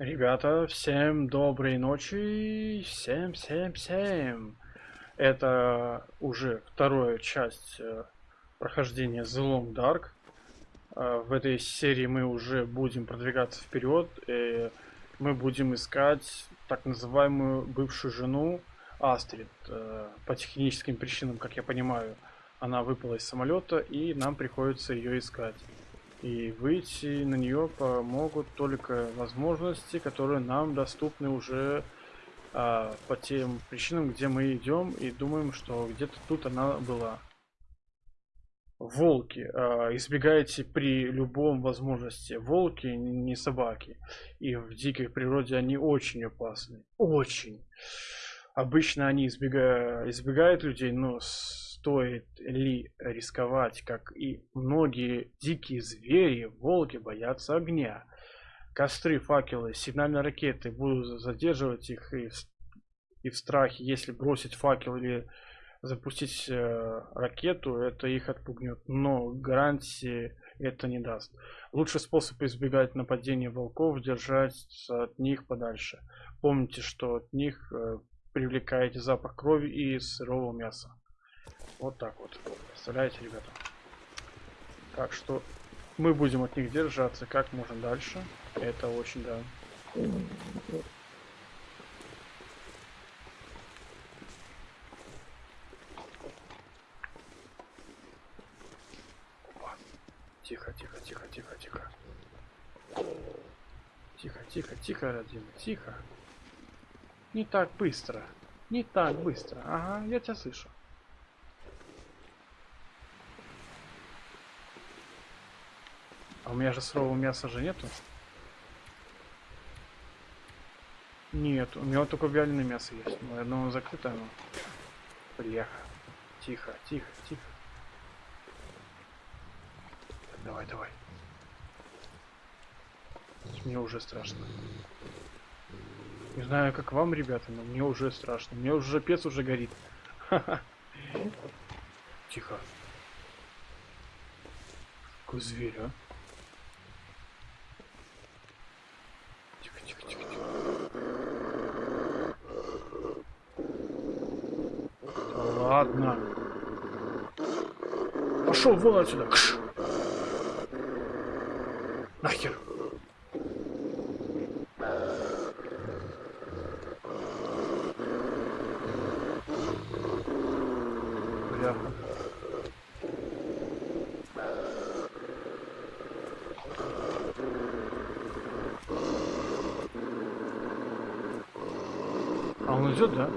Ребята, всем доброй ночи, всем, всем, всем. Это уже вторая часть э, прохождения The Long Dark. Э, в этой серии мы уже будем продвигаться вперед, и мы будем искать так называемую бывшую жену Астрид. Э, по техническим причинам, как я понимаю, она выпала из самолета, и нам приходится ее искать. И выйти на нее помогут только возможности, которые нам доступны уже а, по тем причинам, где мы идем и думаем, что где-то тут она была. Волки. А, избегайте при любом возможности. Волки не собаки. И в дикой природе они очень опасны. Очень. Обычно они избегают, избегают людей, но стоит ли рисковать, как и многие дикие звери, волки боятся огня. Костры, факелы, сигнальные ракеты будут задерживать их и в, и в страхе, если бросить факел или запустить э, ракету, это их отпугнет, но гарантии это не даст. Лучший способ избегать нападения волков держаться от них подальше. Помните, что от них э, привлекаете запах крови и сырого мяса. Вот так вот. Представляете, ребята? Так что мы будем от них держаться как можно дальше. Это очень, да. Тихо, тихо, тихо, тихо, тихо. Тихо, тихо, тихо, родимый, тихо. Не так быстро. Не так быстро. Ага, я тебя слышу. А у меня же сырого мяса же нету. Нет, у меня только вяленое мясо есть. Но одно закрыто оно. Приехал. Тихо, тихо, тихо. Давай, давай. Мне уже страшно. Не знаю, как вам, ребята, но мне уже страшно. Мне уже пец уже горит. Тихо. Какой зверь, а? Ладно. Пошел вон отсюда. Кш. Нахер. Бля. А он идет, да?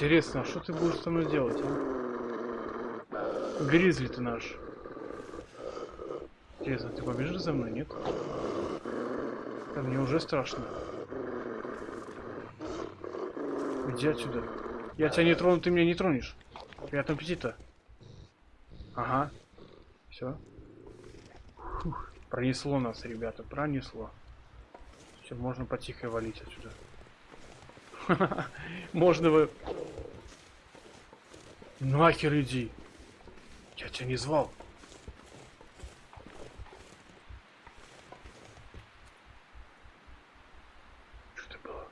Интересно, а что ты будешь со мной делать, а? Гризли ты наш. Интересно, ты побежишь за мной, нет? Да мне уже страшно. Иди отсюда. Я тебя не трону, ты меня не тронешь. Приятного аппетита. Ага. Все. Пронесло нас, ребята, пронесло. Все, можно потихо валить отсюда. Можно вы... Нахер иди. Я тебя не звал. Что это было?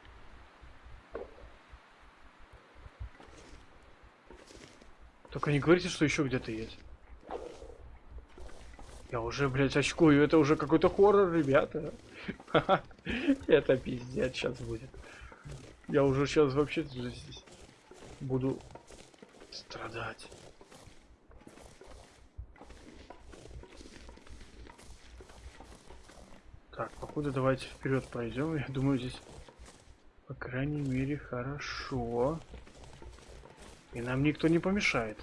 Только не говорите, что еще где-то есть. Я уже, блядь, очкую. Это уже какой-то хоррор, ребята. Это пиздец сейчас будет. Я уже сейчас вообще здесь буду страдать. Так, походу давайте вперед пройдем. Я думаю, здесь, по крайней мере, хорошо. И нам никто не помешает.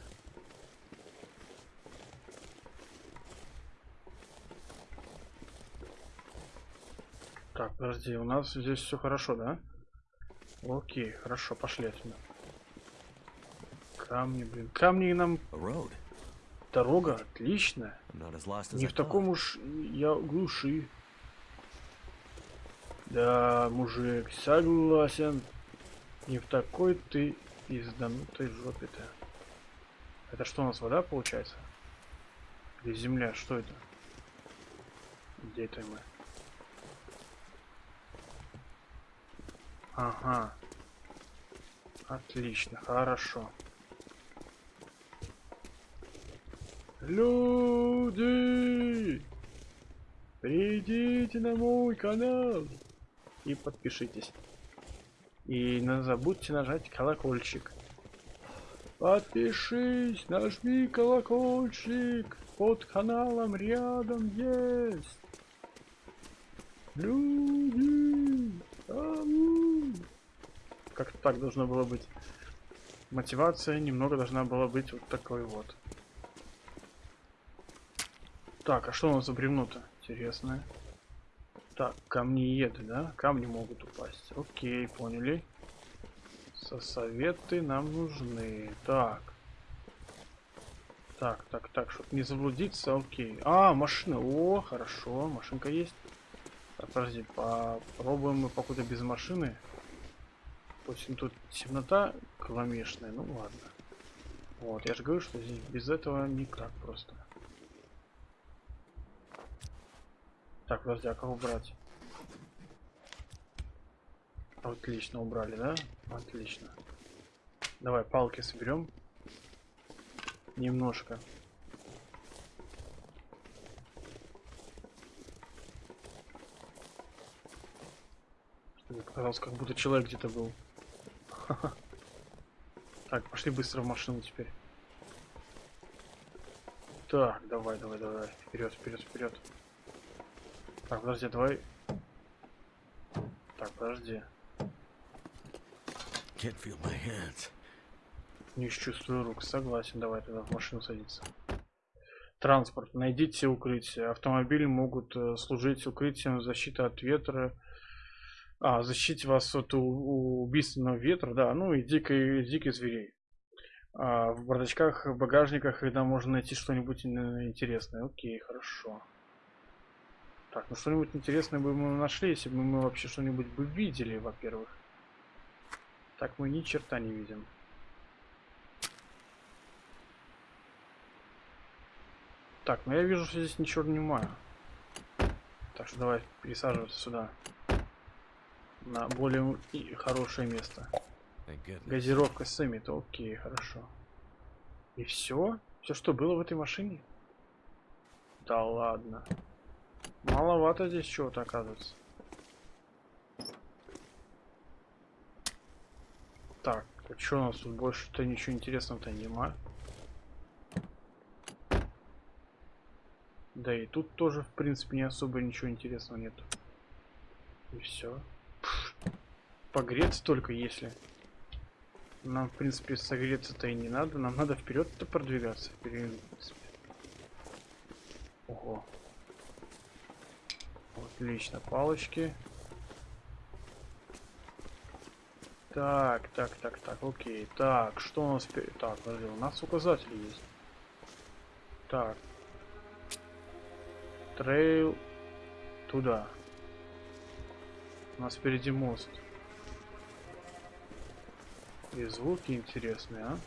Так, подожди, у нас здесь все хорошо, да? Окей, хорошо, пошли отсюда. Камни, блин. Камни нам... Дорога отличная. Не в таком уж я глуши. Да, мужик, согласен. Не в такой ты пизданутой жопе-то. Это что у нас, вода получается? Или земля? Что это? Где это мы? Ага. Отлично, хорошо. Люди! Придите на мой канал и подпишитесь. И не забудьте нажать колокольчик. Подпишись, нажми колокольчик. Под каналом рядом есть. Люди! Ау! Как-то так должно было быть. Мотивация немного должна была быть вот такой вот. Так, а что у нас за бревно-то? Интересное. Так, камниеды, да? Камни могут упасть. Окей, поняли. Со советы нам нужны. Так. Так, так, так, чтобы не заблудиться, окей. А, машина. О, хорошо, машинка есть. Так, подожди, попробуем мы покуда без машины. Допустим, тут темнота кромешная, ну ладно. Вот, я же говорю, что здесь без этого никак просто. Так, подожди, а как убрать? Отлично, убрали, да? Отлично. Давай палки соберем. Немножко. Мне показалось, как будто человек где-то был. Так, пошли быстро в машину теперь. Так, давай, давай, давай. Вперед, вперед, вперед. Так, подожди, давай. Так, подожди. can't feel my hands. Не чувствую рук. Согласен, давай тогда в машину садиться. Транспорт. Найдите укрытие. Автомобили могут э, служить укрытием защиты от ветра. А, защитить вас от убийственного ветра, да, ну и дикой, диких зверей. А, в бардачках, в багажниках, когда можно найти что-нибудь ин- интересное. Окей, хорошо. Так, ну что-нибудь интересное бы мы нашли, если бы мы вообще что-нибудь бы видели, во-первых. Так мы ни черта не видим. Так, ну я вижу, что здесь ничего не маю. Так что давай пересаживаться сюда. На более и хорошее место. Газировка с ими, то окей, хорошо. И все? Все, что было в этой машине? Да ладно. Маловато здесь чего-то оказывается. Так, а что у нас тут больше-то ничего интересного-то нема? Да и тут тоже, в принципе, не особо ничего интересного нету. И все. Погреться только если. Нам, в принципе, согреться-то и не надо. Нам надо вперед-то продвигаться. В принципе. Ого. Отлично, палочки. Так, так, так, так, окей. Так, что у нас... Так, подожди, у нас указатели есть. Так. Trail туда. У нас впереди мост. И звуки интересные, а?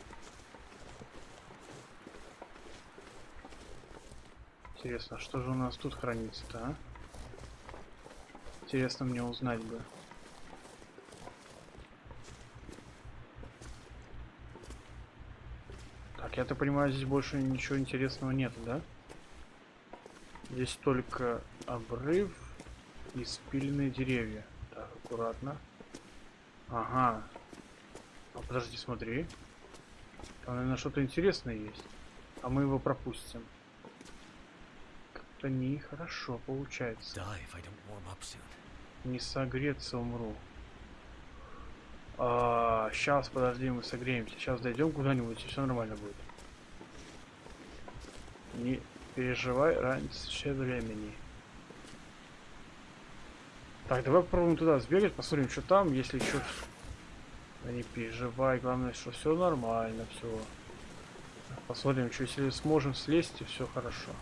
Интересно, что же у нас тут хранится-то, а? Интересно мне узнать бы. Так, я-то понимаю, здесь больше ничего интересного нет, да? Здесь только обрыв и спиленные деревья. Так, аккуратно. Ага. А подожди, смотри. Там, наверное, что-то интересное есть. А мы его пропустим. Как-то нехорошо получается. Не согреться умру. А, сейчас, подожди, мы согреемся. Сейчас дойдем куда-нибудь, и все нормально будет. Не переживай раньше времени. Так, давай попробуем туда сбегать, посмотрим, что там, если еще... Да не переживай, главное, что все нормально, все. Посмотрим, что если сможем слезть, и все хорошо.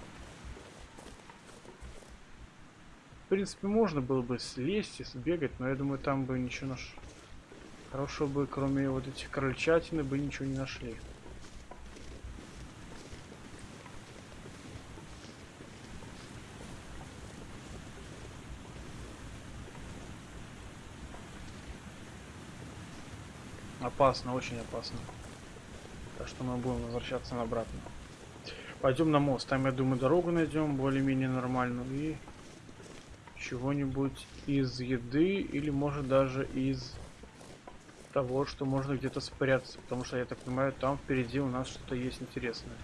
В принципе, можно было бы слезть и сбегать, но я думаю, там бы ничего наш... Хорошего бы, кроме вот этих крольчатины, бы ничего не нашли. Опасно, очень опасно. Так что мы будем возвращаться обратно. Пойдем на мост. Там, я думаю, дорогу найдем более-менее нормальную. И чего-нибудь из еды или может даже из того, что можно где-то спрятаться. Потому что, я так понимаю, там впереди у нас что-то есть интересное.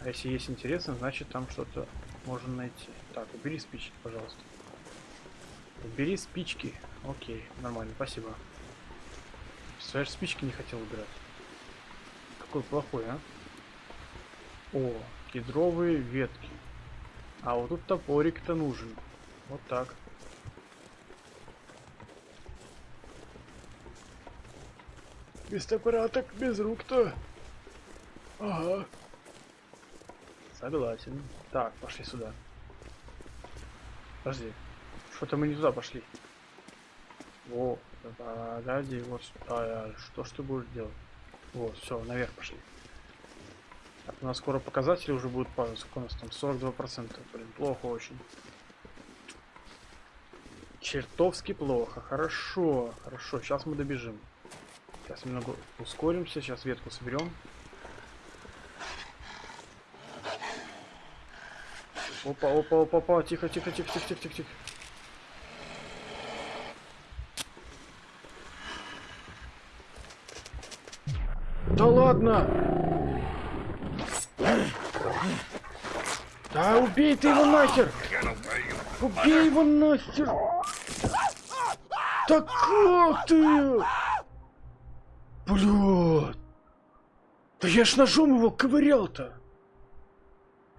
А если есть интересное, значит там что-то можно найти. Так, убери спички, пожалуйста. Убери спички. Окей, нормально, спасибо. Представляешь, спички не хотел убирать. Какой плохой, а? О, кедровые ветки. А вот тут топорик-то нужен. Вот так. Без топора так без рук-то. Ага. Согласен. Так, пошли сюда. Подожди. Что-то мы не туда пошли. Во, погоди, вот а, что ж ты будешь делать? Вот, все, наверх пошли. Так, у нас скоро показатели уже будут падать. Сколько у нас там? 42%. Блин, плохо очень. Чертовски плохо. Хорошо, хорошо. Сейчас мы добежим. Сейчас немного ускоримся. Сейчас ветку соберем. Опа, опа, опа, опа. Тихо, тихо, тихо, тихо, тихо, тихо, тихо. Да ладно! Да убей ты его нахер! Убей его нахер! Да как ты? Блядь! Да я ж ножом его ковырял-то!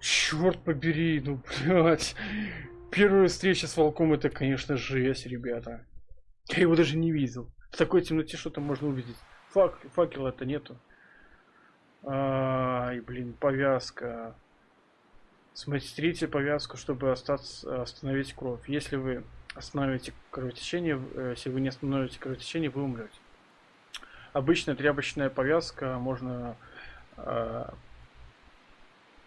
Черт побери, ну блядь. Первая встреча с волком это, конечно, жесть, ребята. Я его даже не видел. В такой темноте что-то можно увидеть. Фак, факела это нету. Ай, блин, повязка. Смотрите повязку, чтобы остаться, остановить кровь. Если вы остановите кровотечение, э, если вы не остановите кровотечение, вы умрете. Обычная тряпочная повязка можно э,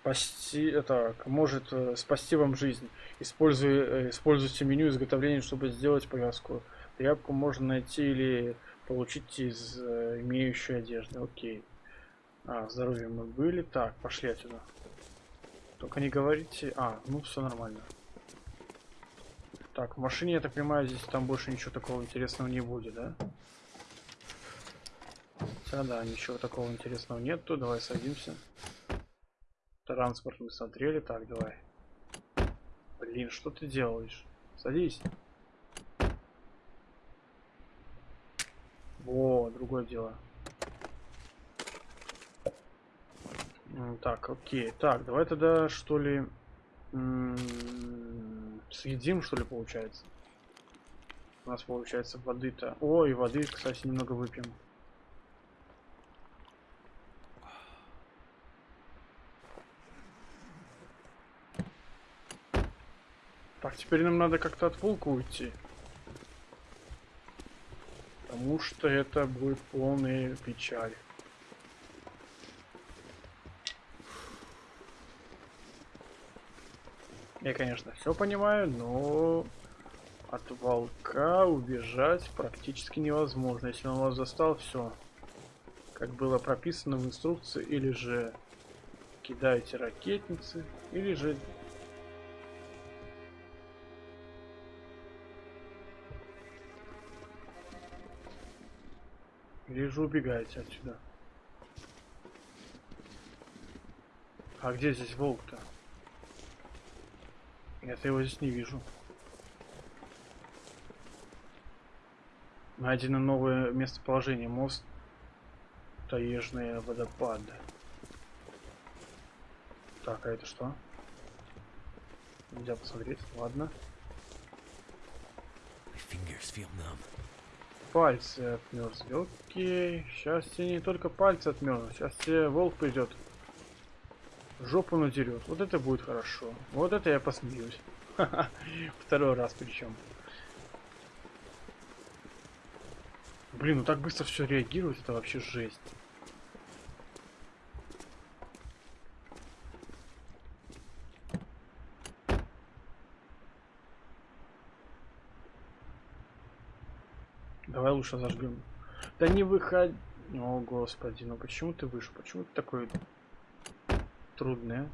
спасти, это может э, спасти вам жизнь. Используя, э, используйте меню изготовления, чтобы сделать повязку. Тряпку можно найти или получить из э, имеющей одежды. Окей. А, здоровье мы были. Так, пошли отсюда. Только не говорите... А, ну все нормально. Так, в машине, я так понимаю, здесь там больше ничего такого интересного не будет, да? Хотя, да, ничего такого интересного нету. Давай садимся. Транспорт мы смотрели. Так, давай. Блин, что ты делаешь? Садись. Во, другое дело. Так, окей. Так, давай тогда что ли съедим, что ли, получается. У нас получается воды-то. О, и воды, кстати, немного выпьем. Так, теперь нам надо как-то от волка уйти. Потому что это будет полная печаль. Я, конечно, все понимаю, но от волка убежать практически невозможно. Если он вас застал, все. Как было прописано в инструкции, или же кидаете ракетницы, или же Или же убегаете отсюда. А где здесь волк-то? Я-то его здесь не вижу. Найдено новое местоположение. Мост Таежные водопады. Так, а это что? Нельзя посмотреть, ладно. пальцы отмерзли. Окей. Сейчас тебе не только пальцы отмерзнут. Сейчас тебе волк придет. Жопу надерет. Вот это будет хорошо. Вот это я посмеюсь. Второй раз причем. Блин, ну так быстро все реагирует, это вообще жесть. Давай лучше зажгем. Да не выходи. О, господи, ну почему ты вышел? Почему ты такой трудный? а?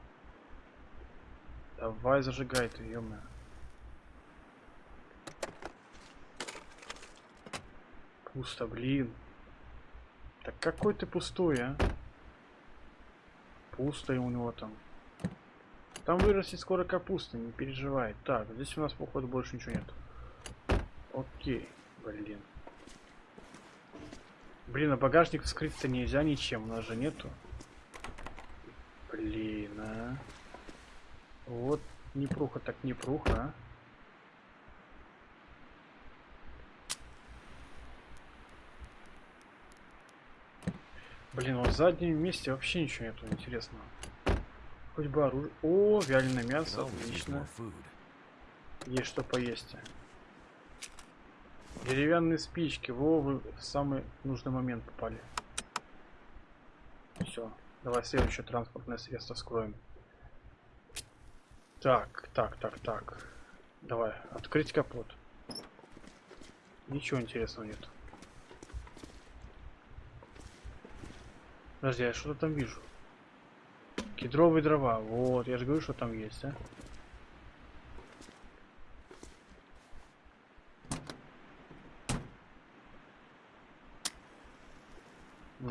Давай зажигай ты, ё Пусто, блин. Так какой ты пустой, а? Пусто и у него там. Там вырастет скоро капуста, не переживай. Так, здесь у нас, походу, больше ничего нет. Окей, блин. Блин, а багажник вскрыть-то нельзя ничем, у нас же нету. Блин, а. Вот непруха так непруха, а. Блин, вот в заднем месте вообще ничего нету интересного. Хоть бы оружие. О, вяленое мясо, отлично. Есть что поесть. Деревянные спички. Во, вы в самый нужный момент попали. Все. Давай следующее транспортное средство скроем. Так, так, так, так. Давай, открыть капот. Ничего интересного нет. Подожди, я что-то там вижу. Кедровые дрова. Вот, я же говорю, что там есть, а.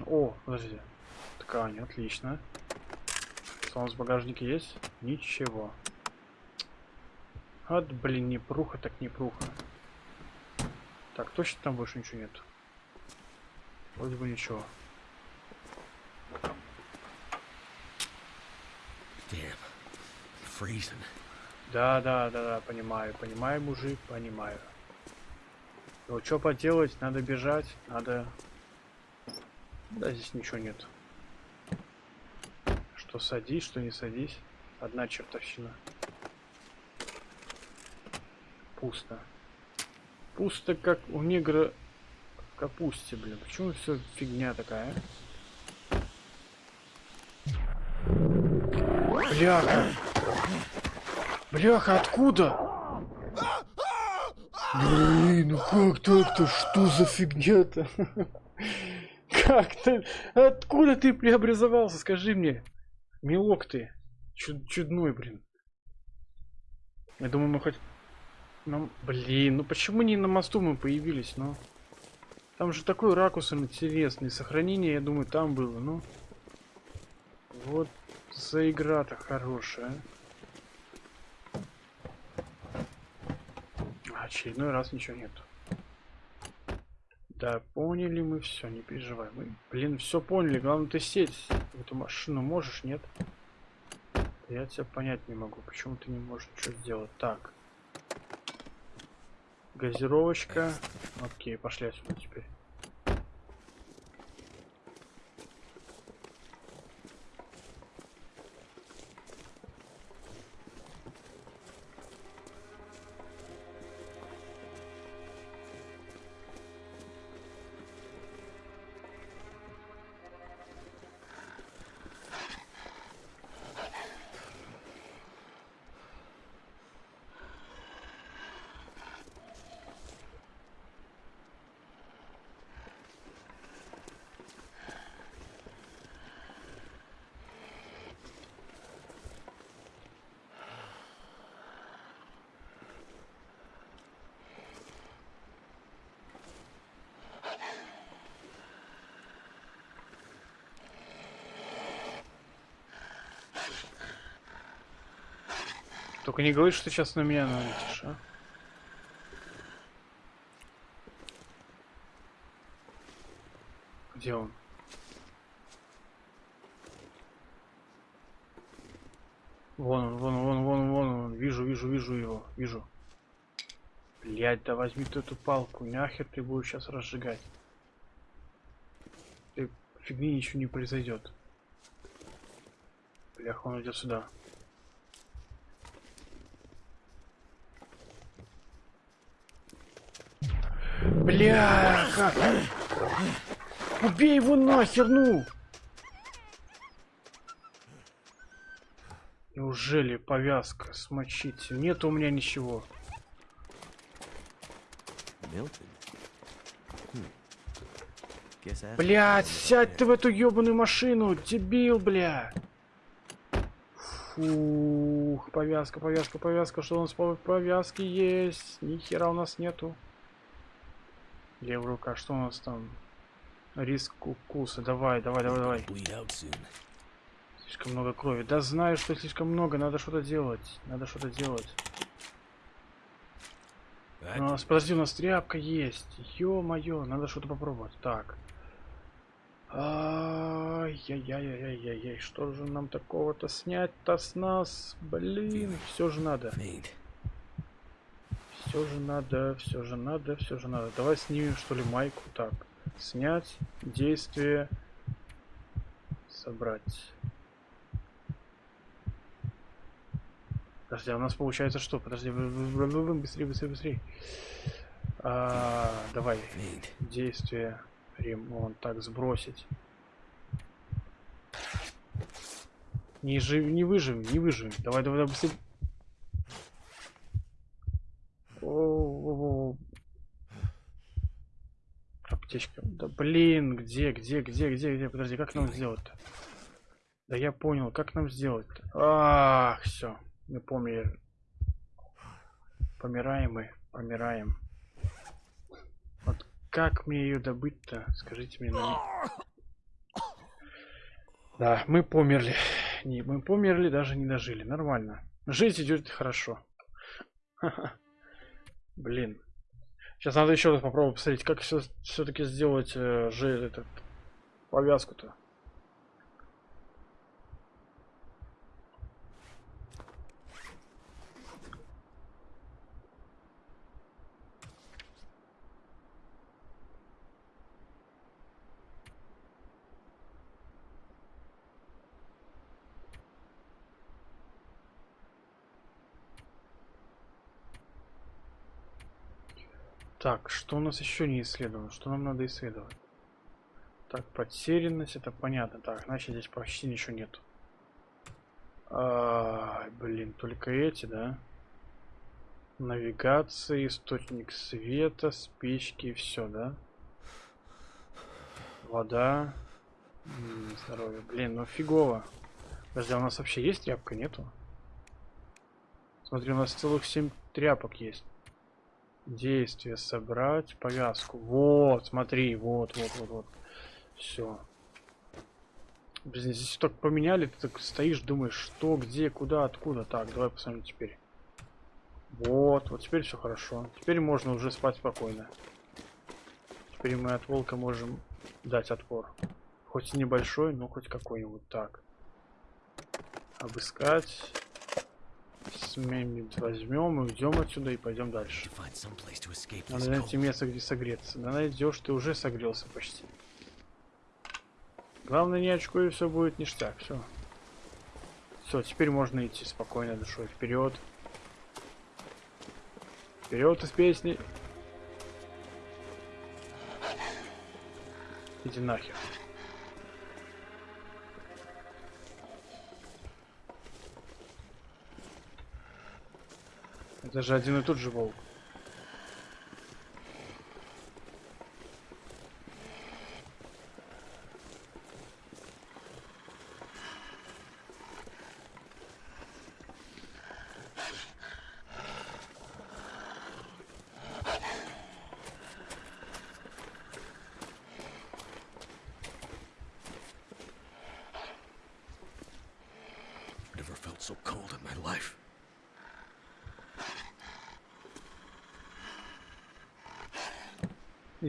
О, подожди. Ткань, отлично. Что у нас в багажнике есть? Ничего. От, блин, не пруха, так не пруха. Так, точно там больше ничего нет. Вроде бы ничего. Да, да, да, да, понимаю, понимаю, мужик, понимаю. Ну, что поделать, надо бежать, надо... Да, здесь ничего нет. Что садись, что не садись. Одна чертовщина. Пусто. Пусто, как у негра в капусте, блин. Почему все фигня такая, а? Бляха! Бляха, откуда? Блин, ну как так-то? Что за фигня-то? Как ты? Откуда ты преобразовался? Скажи мне. Милок ты. Чуд- чудной, блин. Я думаю, мы хоть... Ну, блин, ну почему не на мосту мы появились, ну? Там же такой ракурс интересный. Сохранение, я думаю, там было, ну. Вот за игра-то хорошая. Очередной раз ничего нет. Да, поняли мы все, не переживай. Мы, блин, все поняли. Главное, ты сесть эту машину можешь, нет? Я тебя понять не могу, почему ты не можешь ничего сделать. Так. Газировочка. Окей, пошли отсюда теперь. Только не говори, что сейчас на меня налетишь, а? Где он? Вон он, вон он, вон он, вон он, вон он. Вижу, вижу, вижу его, вижу. Блять, да возьми ты эту палку, нахер ты будешь сейчас разжигать. Ты фигни ничего не произойдет. Блях, он идет сюда. Бляха! Убей его нахер, ну! Неужели повязка смочить? Нет у меня ничего. That's Блять, сядь ты в эту ебаную машину, дебил, бля. Фух, повязка, повязка, повязка. Что у нас по повязке есть? Ни хера у нас нету. Левая рука, что у нас там? Риск укуса. Давай, давай, давай, давай. Слишком много крови. Да знаю, что слишком много. Надо что-то делать. Надо что-то делать. У нас, подожди, у нас тряпка есть. Ё-моё, надо что-то попробовать. Так. Ай-яй-яй-яй-яй-яй. Что же нам такого-то снять-то с нас? Блин, все же надо. Все же надо, все же надо, все же надо. Давай снимем, что ли, майку. Так. Снять. Действие. Собрать. Подожди, а у нас получается что? Подожди, быстрее, быстрее, быстрее. А, давай. Действие. Ремонт. Так, сбросить. Не, жив, не выживем, не выживем. Давай, давай, давай, быстрее. Аптечка. Да блин, где, где, где, где, где? Подожди, как нам сделать-то? Да я понял, как нам сделать-то? Ах, все. Мы помнили. Помираем мы, помираем. Вот как мне ее добыть-то? Скажите мне. на- Да, мы померли. Не, мы померли, даже не дожили. Нормально. Жизнь идет хорошо. Ха-ха. Блин. Сейчас надо еще раз попробовать посмотреть, как все-таки сделать э, же этот повязку-то. Так, что у нас еще не исследовано? Что нам надо исследовать? Так, потерянность, это понятно. Так, значит здесь почти ничего нет. А, блин, только эти, да? Навигация, источник света, спички и все, да? Вода. М, Здоровье. Блин, ну фигово. Подожди, а у нас вообще есть тряпка? Нету? Смотри, у нас целых 7 тряпок есть. Действие собрать, повязку. Вот, смотри, вот, вот, вот, вот. Все. Блин, здесь так поменяли, ты так стоишь, думаешь, что, где, куда, откуда. Так, давай посмотрим теперь. Вот, вот теперь все хорошо. Теперь можно уже спать спокойно. Теперь мы от волка можем дать отпор. Хоть и небольшой, но хоть какой-нибудь. Так. Обыскать. Сменит возьмем, уйдем отсюда и пойдем дальше. Надо найти место, где согреться. Да найдешь, ты уже согрелся почти. Главное не очкуй, и все будет ништяк. Все. Все, теперь можно идти спокойно душой. Вперед. Вперед из песни. Иди нахер. Это же один и тот же волк.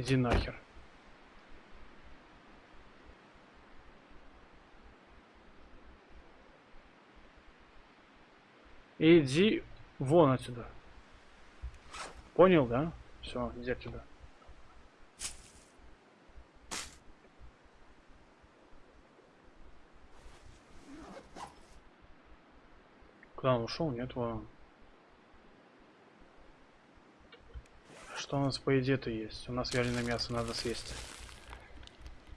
Иди нахер. Иди вон отсюда. Понял, да? Все, где тебя? Куда он ушел? Нет, вон. Что у нас по еде-то есть? У нас вяленое мясо надо съесть.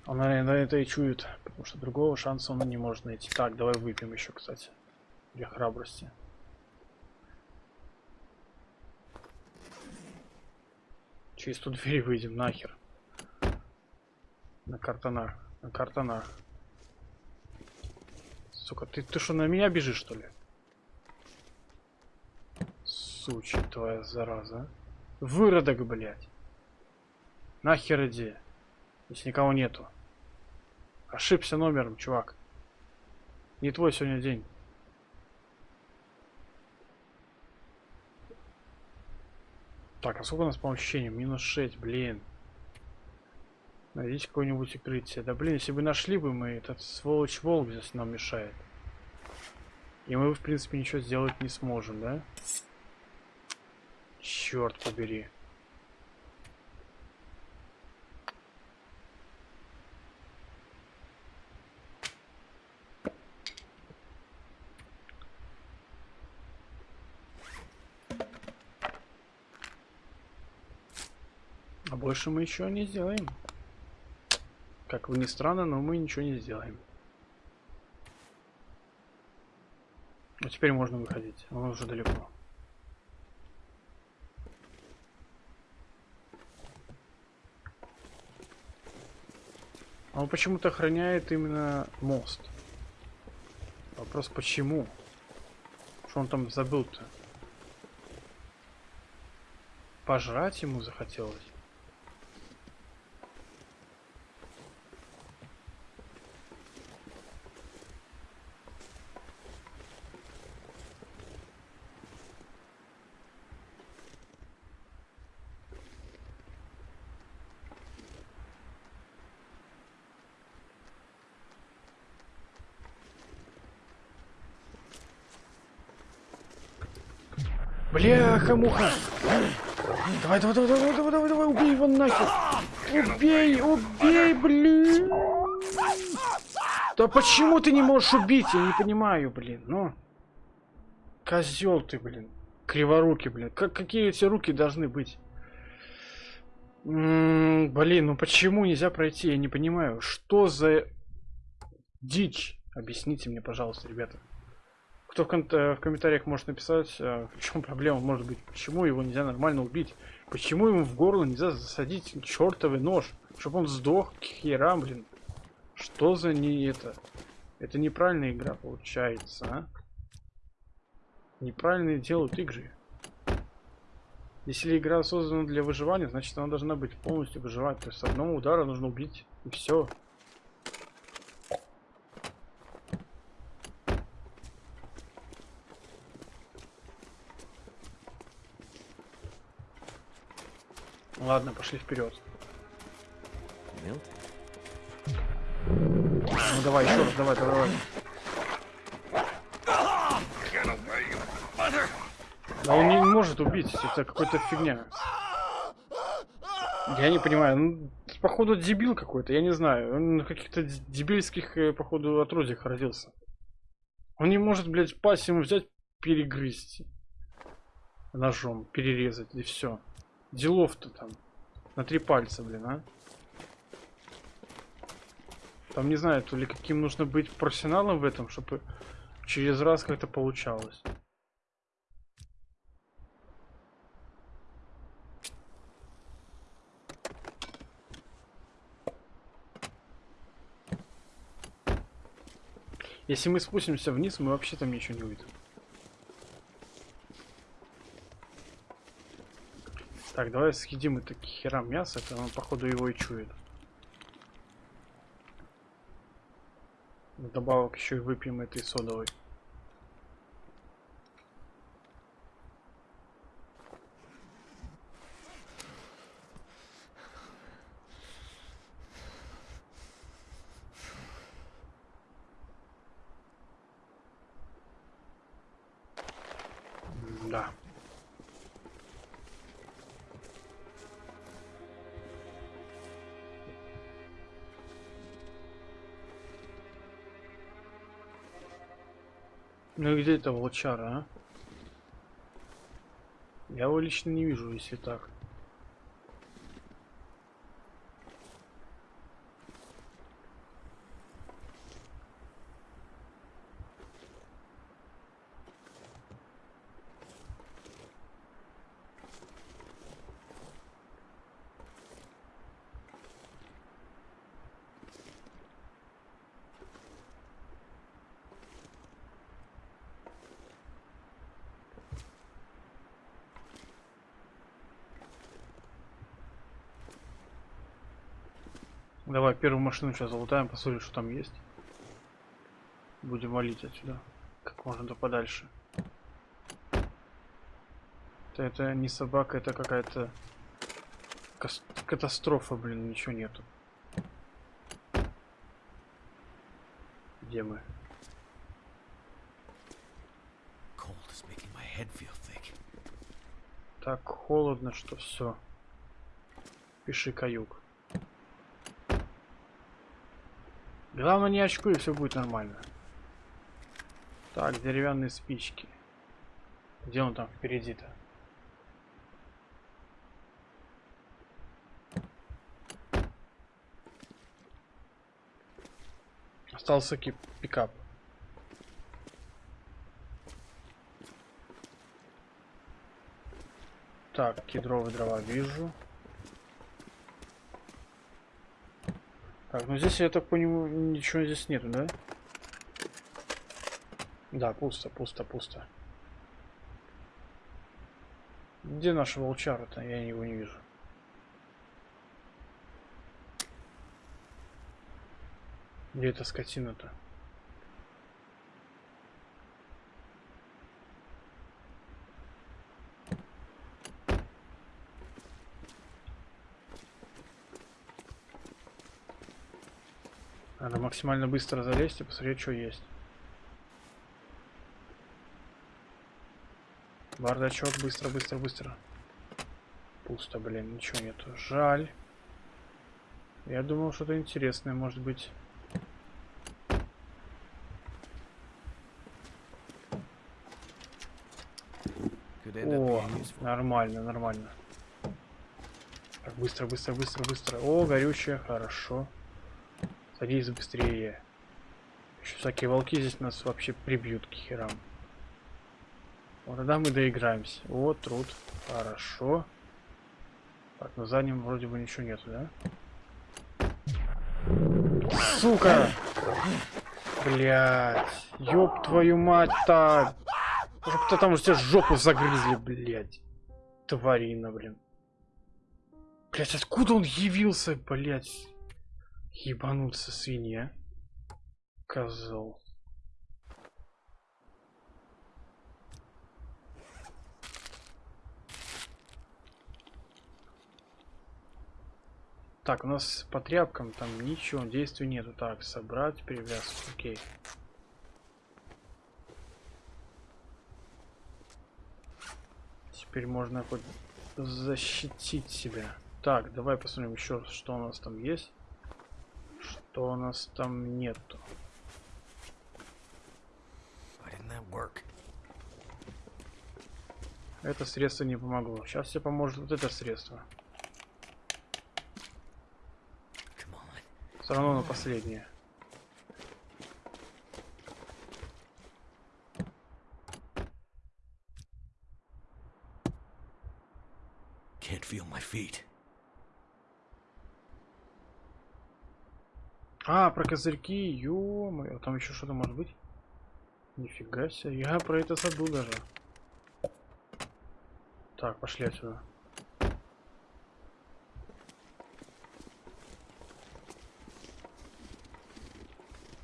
Он, наверное, это и чует, потому что другого шанса он не может найти. Так, давай выпьем еще, кстати. Для храбрости. Через ту дверь выйдем, нахер. На картонах. На картонах. Сука, ты, ты что, на меня бежишь, что ли? Сучи твоя зараза. Выродок, блядь. Нахер иди. Если никого нету. Ошибся номером, чувак. Не твой сегодня день. Так, а сколько у нас по ощущениям? Минус 6, блин. Найдите какое-нибудь укрытие. Да блин, если бы нашли бы мы, этот сволочь волк здесь нам мешает. И мы, в принципе, ничего сделать не сможем, да? Черт побери. А больше мы еще не сделаем. Как бы ни странно, но мы ничего не сделаем. А теперь можно выходить. Он уже далеко. Он почему-то охраняет именно мост. Вопрос почему? Что он там забыл-то? Пожрать ему захотелось? Бляха-муха! Давай, давай, давай, давай, давай, давай, давай, убей его нахер! Убей, убей, блин! Да почему ты не можешь убить? Я не понимаю, блин, ну. Козел ты, блин. Криворукий, блин. Как, какие эти руки должны быть? М -м, блин, ну почему нельзя пройти? Я не понимаю. Что за дичь? Объясните мне, пожалуйста, ребята. Кто в, ком в комментариях может написать, а, в чем проблема может быть, почему его нельзя нормально убить, почему ему в горло нельзя засадить чертовый нож, чтобы он сдох к херам, блин. Что за не это? Это неправильная игра получается, а? Неправильные делают игры. Если игра создана для выживания, значит она должна быть полностью выживать. То есть с одного удара нужно убить и все. Ладно, пошли вперед. Ну давай, еще раз, давай, давай. Да он не может убить, это какая-то фигня. Я не понимаю, ну, походу дебил какой-то, я не знаю. Он на каких-то дебильских, э, походу, отродьях родился. Он не может, блядь, пасть ему взять, перегрызть. Ножом, перерезать, и все. Делов-то там. На три пальца, блин, а. Там не знаю, то ли каким нужно быть профессионалом в этом, чтобы через раз как-то получалось. Если мы спустимся вниз, мы вообще там ничего не увидим. Так, давай съедим это херам мясо, это он походу его и чует. Добавок еще и выпьем этой содовой. Где это волчара, а? Я его лично не вижу, если так. Давай первую машину сейчас залутаем, посмотрим, что там есть. Будем валить отсюда. Как можно то подальше. Это, это не собака, это какая-то катастрофа, блин, ничего нету. Где мы? Так холодно, что все. Пиши каюк. Главное не очкуй, и все будет нормально. Так, деревянные спички. Где он там впереди-то? Остался кип пикап. Так, кедровые дрова вижу. Так, ну здесь, я так понимаю, ничего здесь нету, да? Да, пусто, пусто, пусто. Где наша волчара-то? Я его не вижу. Где эта скотина-то? Надо максимально быстро залезть и посмотреть, что есть. Бардачок, быстро, быстро, быстро. Пусто, блин, ничего нету. Жаль. Я думал, что-то интересное может быть. О, нормально, нормально. Так, быстро, быстро, быстро, быстро. О, горючее, хорошо. Садись быстрее. Еще всякие волки здесь нас вообще прибьют к херам. Вот тогда мы доиграемся. Вот труд. Хорошо. Так, на заднем вроде бы ничего нету, да? Сука! Блять. Ёб твою мать-то! Уже там уже тебе жопу загрызли, блять. Тварина, блин. Блять, откуда он явился, блять? Ебануться свинья. Козел. Так, у нас по тряпкам там ничего, действий нету. Так, собрать, перевязку, окей. Теперь можно хоть защитить себя. Так, давай посмотрим еще, что у нас там есть что у нас там нету. Это средство не помогло. Сейчас тебе поможет вот это средство. Все равно на последнее. Can't feel my feet. А, про козырьки, ё-моё, там еще что-то может быть? Нифига себе, я про это забыл даже. Так, пошли отсюда.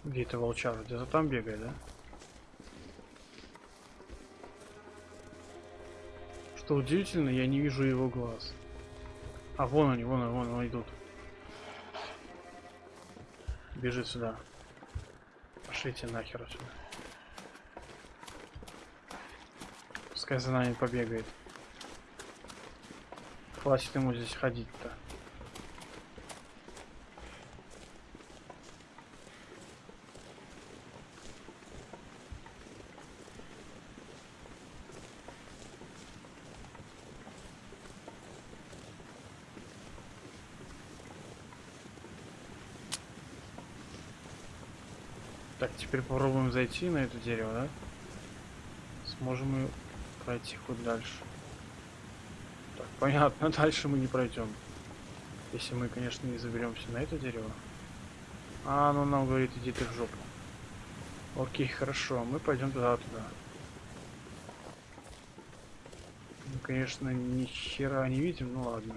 Где это волчар? Где-то там бегает, да? Что удивительно, я не вижу его глаз. А вон они, вон они, вон они идут. Бежит сюда. Пошлите нахер отсюда. Пускай за нами побегает. Хватит ему здесь ходить-то. Так, теперь попробуем зайти на это дерево, да? Сможем мы пройти хоть дальше. Так, понятно, дальше мы не пройдем. Если мы, конечно, не заберемся на это дерево. А, оно нам говорит, иди ты в жопу. Окей, хорошо, мы пойдем туда, туда. Мы, конечно, ни хера не видим, ну ладно.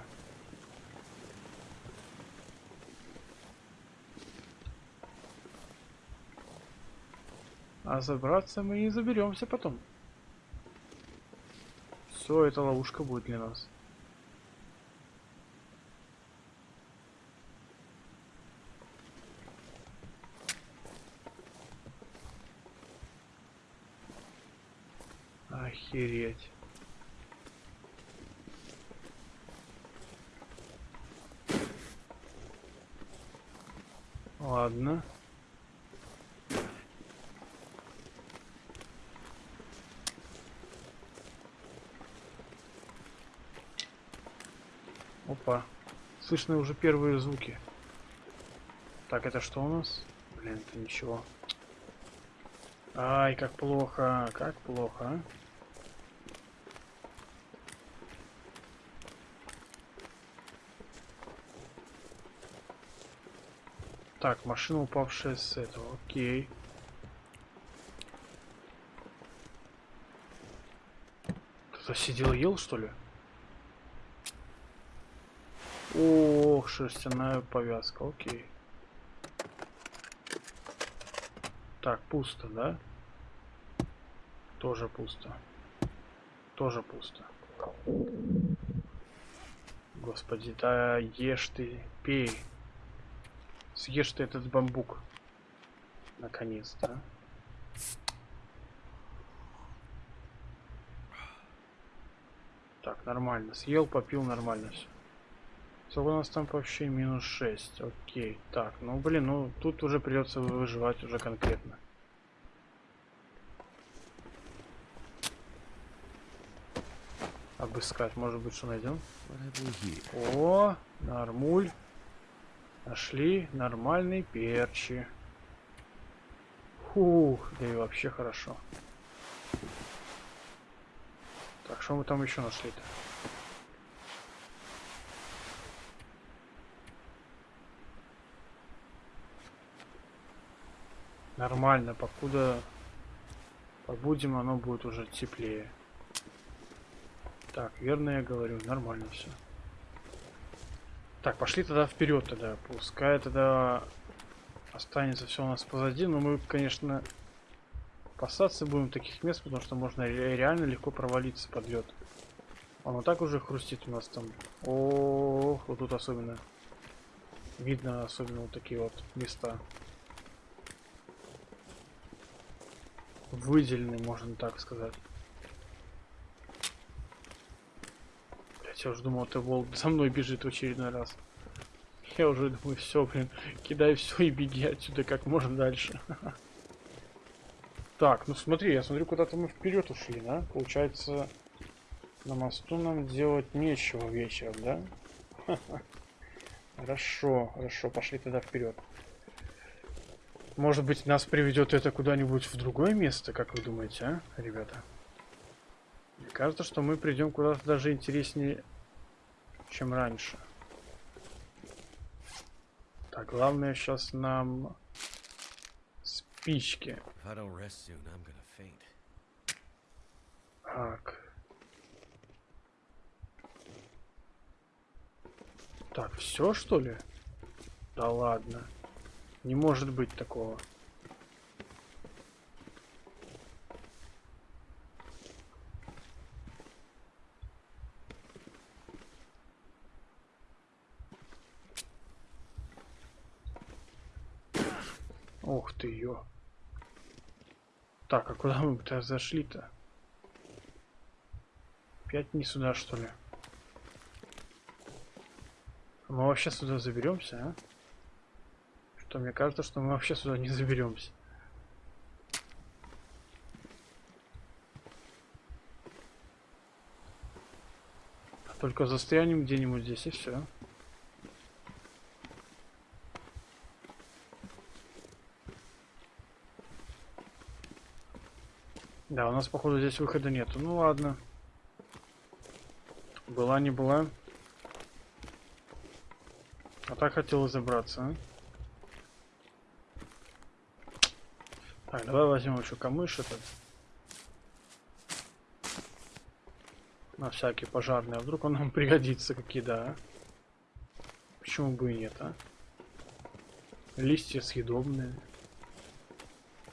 А забраться мы не заберемся потом. Все, это ловушка будет для нас. Охереть. Ладно. Опа. Слышны уже первые звуки. Так, это что у нас? Блин, это ничего. Ай, как плохо, как плохо, а? Так, машина упавшая с этого, окей. Кто-то сидел ел, что ли? Ох, шерстяная повязка, окей. Так, пусто, да? Тоже пусто. Тоже пусто. Господи, да ешь ты, пей. Съешь ты этот бамбук. Наконец-то. Так, нормально. Съел, попил, нормально все. Сколько у нас там вообще минус 6. Окей. Так, ну блин, ну тут уже придется выживать уже конкретно. Обыскать, может быть, что найдем? О, нормуль. Нашли нормальный перчи. Фух, да и вообще хорошо. Так, что мы там еще нашли-то? Нормально, покуда побудем, оно будет уже теплее. Так, верно я говорю, нормально все. Так, пошли тогда вперед тогда. Пускай тогда останется все у нас позади. Но мы, конечно, опасаться будем таких мест, потому что можно реально легко провалиться под лед. Он вот так уже хрустит у нас там. О, вот тут особенно. Видно особенно вот такие вот места. Выделенные, можно так сказать. Я уже думал, ты волк за мной бежит в очередной раз. Я уже думаю, все, блин, кидай все и беги отсюда как можно дальше. Так, ну смотри, я смотрю, куда-то мы вперед ушли, да? Получается, на мосту нам делать нечего вечером, да? Хорошо, хорошо, пошли тогда вперед. Может быть, нас приведет это куда-нибудь в другое место, как вы думаете, а, ребята? Мне кажется, что мы придем куда-то даже интереснее, чем раньше. Так, главное сейчас нам спички. Так. Так, все что ли? Да ладно. Не может быть такого. Ух ты, ё. Так, а куда мы-то зашли-то? Опять не сюда, что ли? Мы вообще сюда заберемся, а? Что мне кажется, что мы вообще сюда не заберемся. Только застрянем где-нибудь здесь и все. Да, у нас, походу, здесь выхода нету. Ну ладно. Была, не была. А так хотел забраться, а? Так, давай возьмем еще камыш этот. На всякий пожарный. А вдруг он нам пригодится какие, да? Почему бы и нет, а? Листья съедобные.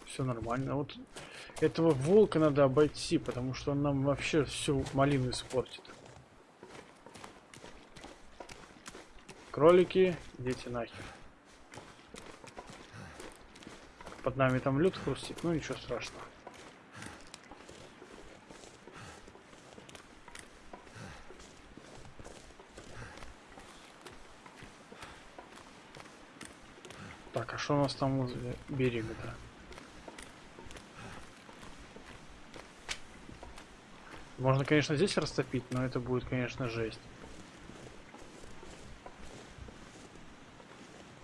Все нормально. Вот этого волка надо обойти, потому что он нам вообще всю малину испортит. Кролики, идите нахер. Под нами там лед хрустит, ну ничего страшного. Так, а что у нас там возле берега-то? Можно, конечно, здесь растопить, но это будет, конечно, жесть.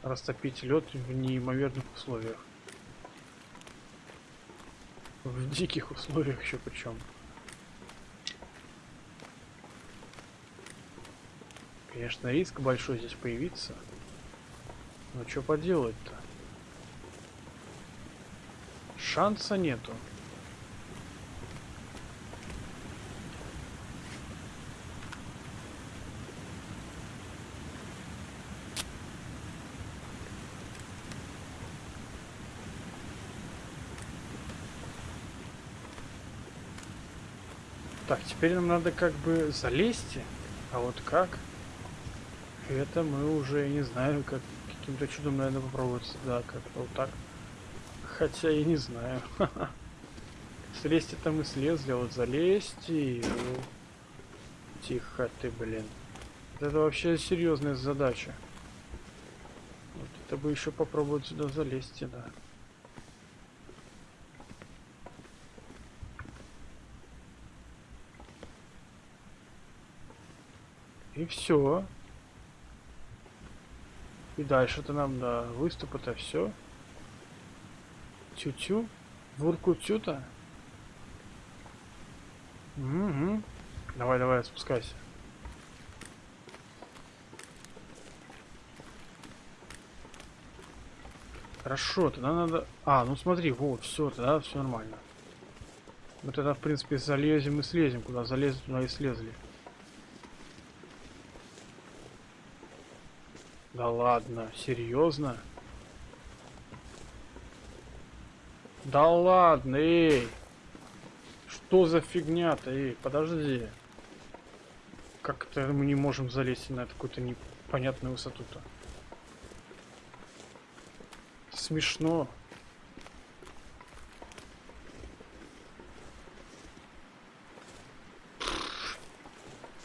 Растопить лед в неимоверных условиях. В диких условиях еще причем. Конечно, риск большой здесь появиться. Но что поделать-то? Шанса нету. Так, теперь нам надо как бы залезть. А вот как? Это мы уже не знаю, как каким-то чудом, наверное, попробовать. Да, как-то вот так. Хотя я не знаю. Слезть это мы слезли, а вот залезть и... Тихо ты, блин. Это вообще серьезная задача. Вот это бы еще попробовать сюда залезть, да. Все. И дальше-то нам до выступа-то все. Тю-тю. Вурку-тю-то. Угу. Давай, давай, спускайся. Хорошо, тогда надо... А, ну смотри, вот, все, тогда все нормально. Мы тогда, в принципе, залезем и слезем. Куда залезли, туда и слезли. Да ладно, серьезно? Да ладно, эй! Что за фигня-то, эй, подожди. Как-то мы не можем залезть на какую-то непонятную высоту-то. Смешно.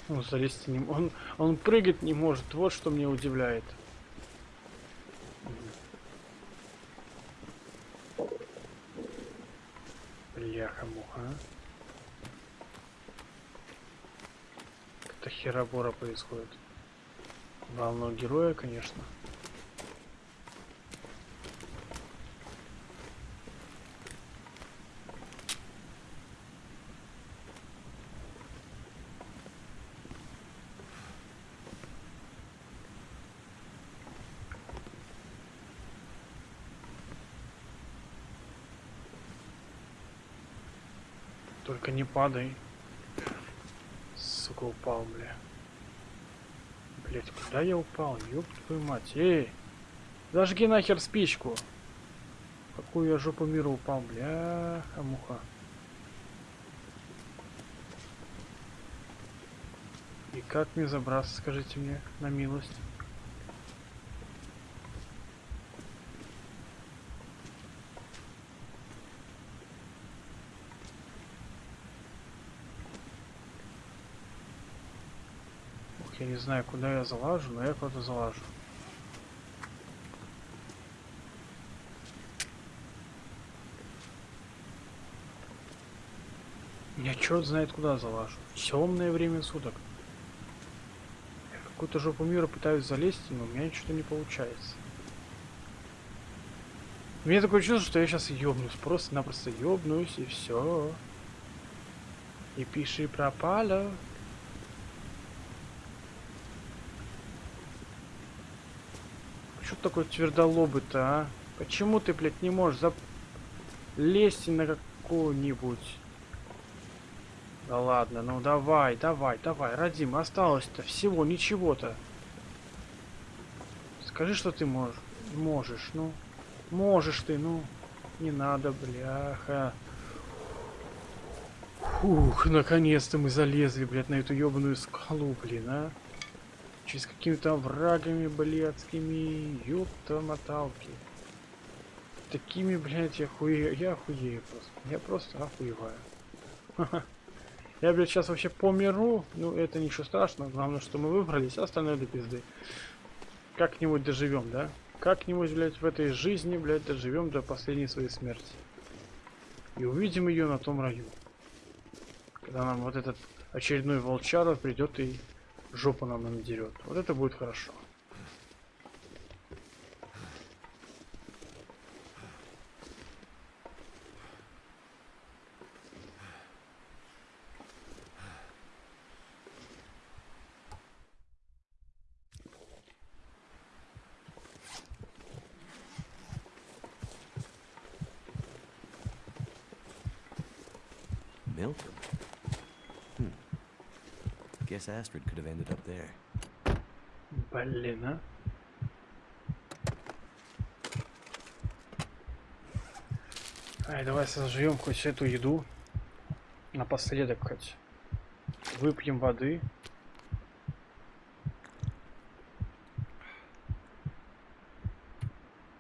Он залезть не он, он прыгать не может, вот что меня удивляет. Бляха-муха. А. Это херобора происходит. Главного героя, конечно. Только не падай. Сука, упал, бля. Блять, куда я упал? Ёб твою мать. Эй! Зажги нахер спичку. Какую я жопу мира упал, бля, муха. И как мне забраться, скажите мне, на милость? Я не знаю, куда я залажу, но я куда-то залажу. Я черт знает куда залажу. Темное время суток. Я какую-то жопу мира пытаюсь залезть, но у меня что-то не получается. У меня такое чувство, что я сейчас ёбнусь. Просто-напросто ёбнусь и все. И пиши пропало. Что такой твердолобый-то, а? Почему ты, блядь, не можешь зап... на какую-нибудь? Да ладно, ну давай, давай, давай, Радим, осталось-то всего ничего-то. Скажи, что ты можешь. Можешь, ну. Можешь ты, ну. Не надо, бляха. Фух, наконец-то мы залезли, блядь, на эту ебаную скалу, блин, а. Через какими-то врагами блядскими. Ёпта моталки. Такими, блядь, я хуею. Я охуею просто. Я просто охуеваю. Я, блядь, сейчас вообще померу. Ну, это ничего страшного. Главное, что мы выбрались, а остальное до пизды. Как-нибудь доживем, да? Как-нибудь, блядь, в этой жизни, блядь, доживем до последней своей смерти. И увидим ее на том раю. Когда нам вот этот очередной волчара придет и жопу нам надерет. Вот это будет хорошо. Guess Astrid could have ended up there. Блин, а. Ай, давай сожжем хоть эту еду. Напоследок хоть. Выпьем воды.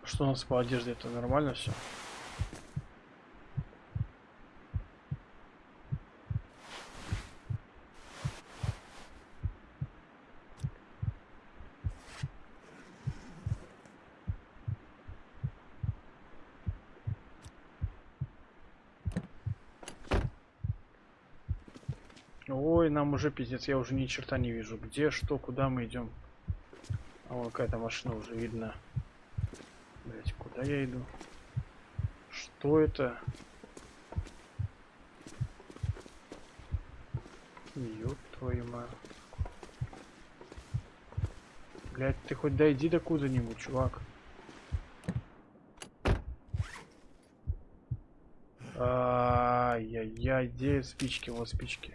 Что у нас по одежде? Это нормально все? Ой, нам уже пиздец, я уже ни черта не вижу. Где, что, куда мы идем? А вон какая-то машина уже видно. Блять, куда я иду? Что это? Ёб твою мать. Блять, ты хоть дойди до куда-нибудь, чувак. Ай-яй-яй, где спички? Вот спички.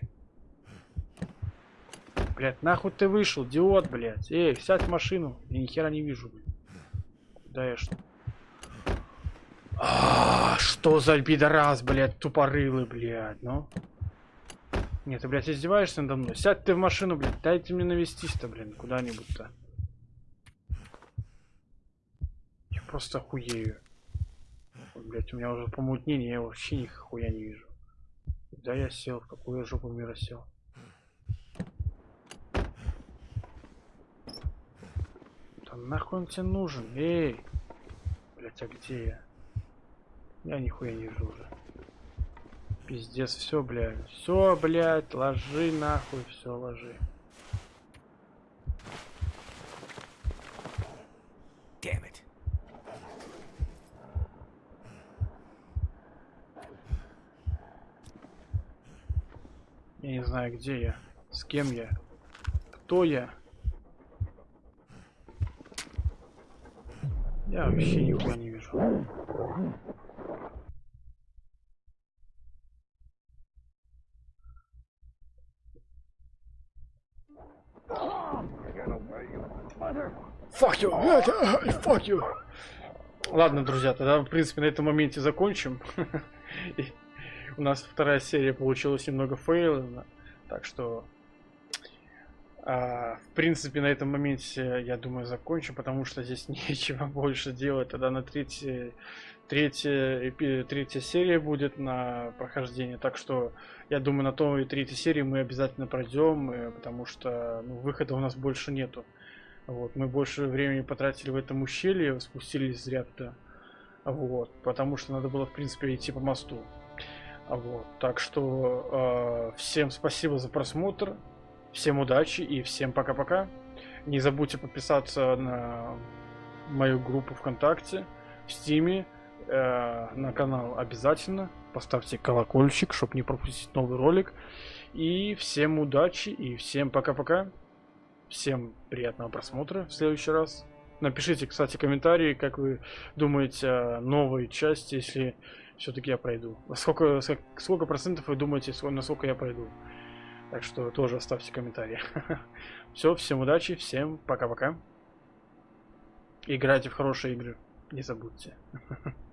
Блять, нахуй ты вышел, идиот, блять. Эй, сядь в машину. Я ни хера не вижу, блядь. Куда я что? А, что за пидорас, блядь, тупорылый, блядь, ну? Нет, ты, блядь, издеваешься надо мной? Сядь ты в машину, блядь, дайте мне навестись-то, блин, куда-нибудь-то. Я просто охуею. Блять, у меня уже помутнение, я вообще ни хуя не вижу. Куда я сел, в какую жопу мира сел? Нахуй он тебе нужен? Эй! Блять, а где я? Я нихуя не вижу уже. Пиздец, все, блядь. Все, блядь, ложи нахуй, все, ложи. Damn it. Я не знаю, где я, с кем я, кто я. Я вообще нихуя не вижу. Fuck you! Fuck you! Ладно, друзья, тогда, в принципе, на этом моменте закончим. У нас вторая серия получилась немного фейлена, так что в принципе, на этом моменте, я думаю, закончим, потому что здесь нечего больше делать. Тогда на третьей, третья, третья серия будет на прохождение. Так что, я думаю, на той третьей серии мы обязательно пройдем, э, потому что ну, выхода у нас больше нету. Вот, мы больше времени потратили в этом ущелье, спустились зря туда. Вот, потому что надо было, в принципе, идти по мосту. Вот, так что э, всем спасибо за просмотр. Всем удачи и всем пока-пока. Не забудьте подписаться на мою группу ВКонтакте, в Стиме, э, на канал обязательно. Поставьте колокольчик, чтобы не пропустить новый ролик. И всем удачи и всем пока-пока. Всем приятного просмотра в следующий раз. Напишите, кстати, комментарии, как вы думаете о новой части, если все-таки я пройду. Сколько, сколько процентов вы думаете, насколько я пройду? Так что тоже оставьте комментарии. Все, всем удачи, всем пока-пока. Играйте в хорошие игры, не забудьте.